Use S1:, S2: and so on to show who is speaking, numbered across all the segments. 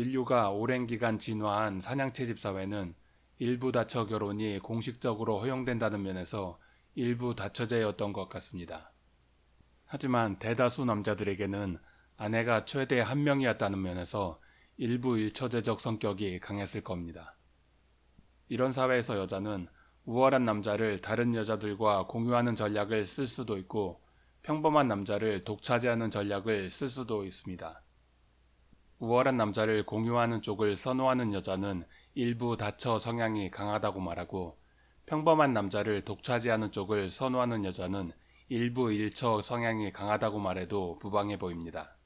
S1: 인류가 오랜 기간 진화한 사냥채집 사회는 일부 다처 결혼이 공식적으로 허용된다는 면에서 일부 다처제였던 것 같습니다. 하지만 대다수 남자들에게는 아내가 최대 한 명이었다는 면에서 일부 일처제적 성격이 강했을 겁니다. 이런 사회에서 여자는 우월한 남자를 다른 여자들과 공유하는 전략을 쓸 수도 있고 평범한 남자를 독차지하는 전략을 쓸 수도 있습니다. 우월한 남자를 공유하는 쪽을 선호하는 여자는 일부 다처 성향이 강하다고 말하고 평범한 남자를 독차지하는 쪽을 선호하는 여자는 일부 일처 성향이 강하다고 말해도 무방해 보입니다.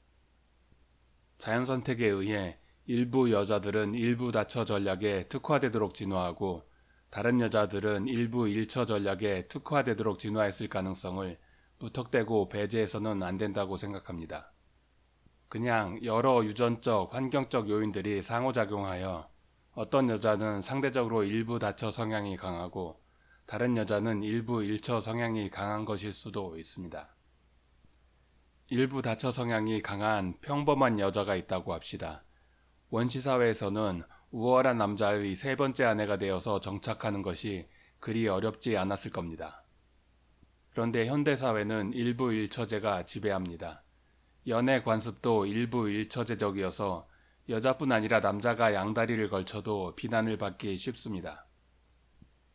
S1: 자연 선택에 의해 일부 여자들은 일부 다처 전략에 특화되도록 진화하고 다른 여자들은 일부 일처 전략에 특화되도록 진화했을 가능성을 무턱대고 배제해서는 안 된다고 생각합니다. 그냥 여러 유전적, 환경적 요인들이 상호작용하여 어떤 여자는 상대적으로 일부 다처 성향이 강하고 다른 여자는 일부 일처 성향이 강한 것일 수도 있습니다. 일부 다처 성향이 강한 평범한 여자가 있다고 합시다. 원시사회에서는 우월한 남자의 세 번째 아내가 되어서 정착하는 것이 그리 어렵지 않았을 겁니다. 그런데 현대사회는 일부 일처제가 지배합니다. 연애 관습도 일부 일처제적이어서 여자뿐 아니라 남자가 양다리를 걸쳐도 비난을 받기 쉽습니다.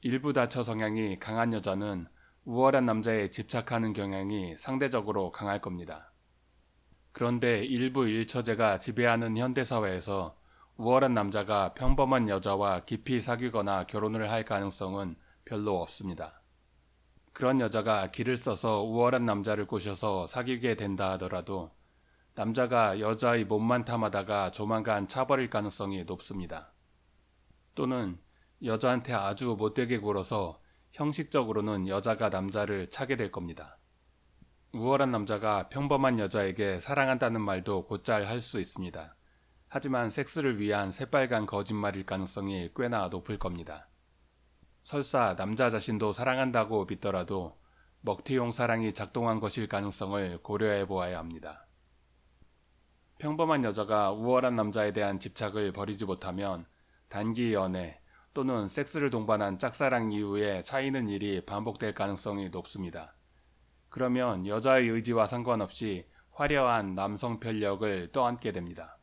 S1: 일부 다처 성향이 강한 여자는 우월한 남자에 집착하는 경향이 상대적으로 강할 겁니다. 그런데 일부 일처제가 지배하는 현대사회에서 우월한 남자가 평범한 여자와 깊이 사귀거나 결혼을 할 가능성은 별로 없습니다. 그런 여자가 길을 써서 우월한 남자를 꼬셔서 사귀게 된다 하더라도 남자가 여자의 몸만 탐하다가 조만간 차버릴 가능성이 높습니다. 또는 여자한테 아주 못되게 굴어서 형식적으로는 여자가 남자를 차게 될 겁니다. 우월한 남자가 평범한 여자에게 사랑한다는 말도 곧잘 할 수 있습니다. 하지만 섹스를 위한 새빨간 거짓말일 가능성이 꽤나 높을 겁니다. 설사 남자 자신도 사랑한다고 믿더라도 먹튀용 사랑이 작동한 것일 가능성을 고려해 보아야 합니다. 평범한 여자가 우월한 남자에 대한 집착을 버리지 못하면 단기 연애 또는 섹스를 동반한 짝사랑 이후에 차이는 일이 반복될 가능성이 높습니다. 그러면 여자의 의지와 상관없이 화려한 남성 편력을 떠안게 됩니다.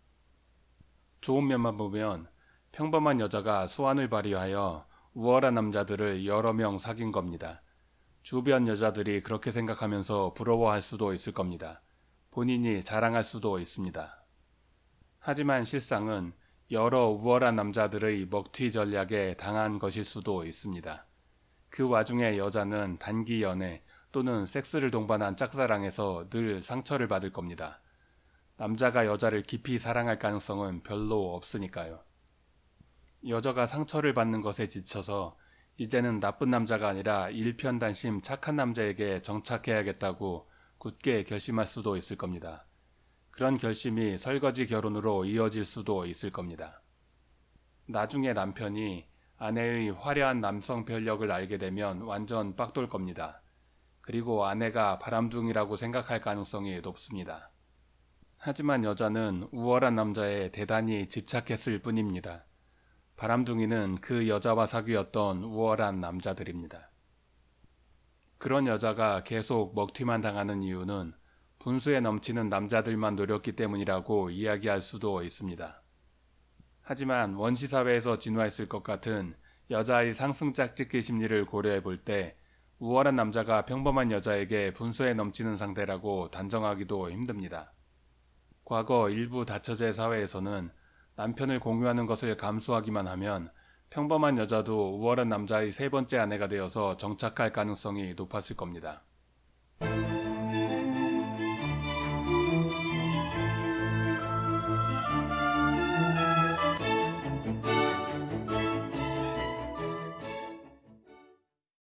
S1: 좋은 면만 보면 평범한 여자가 수완을 발휘하여 우월한 남자들을 여러 명 사귄 겁니다. 주변 여자들이 그렇게 생각하면서 부러워할 수도 있을 겁니다. 본인이 자랑할 수도 있습니다. 하지만 실상은 여러 우월한 남자들의 먹튀 전략에 당한 것일 수도 있습니다. 그 와중에 여자는 단기 연애 또는 섹스를 동반한 짝사랑에서 늘 상처를 받을 겁니다. 남자가 여자를 깊이 사랑할 가능성은 별로 없으니까요. 여자가 상처를 받는 것에 지쳐서 이제는 나쁜 남자가 아니라 일편단심 착한 남자에게 정착해야겠다고 굳게 결심할 수도 있을 겁니다. 그런 결심이 설거지 결혼으로 이어질 수도 있을 겁니다. 나중에 남편이 아내의 화려한 남성 편력을 알게 되면 완전 빡돌 겁니다. 그리고 아내가 바람둥이라고 생각할 가능성이 높습니다. 하지만 여자는 우월한 남자에 대단히 집착했을 뿐입니다. 바람둥이는 그 여자와 사귀었던 우월한 남자들입니다. 그런 여자가 계속 먹튀만 당하는 이유는 분수에 넘치는 남자들만 노렸기 때문이라고 이야기할 수도 있습니다. 하지만 원시사회에서 진화했을 것 같은 여자의 상승 짝짓기 심리를 고려해 볼 때 우월한 남자가 평범한 여자에게 분수에 넘치는 상대라고 단정하기도 힘듭니다. 과거 일부 다처제 사회에서는 남편을 공유하는 것을 감수하기만 하면 평범한 여자도 우월한 남자의 세 번째 아내가 되어서 정착할 가능성이 높았을 겁니다.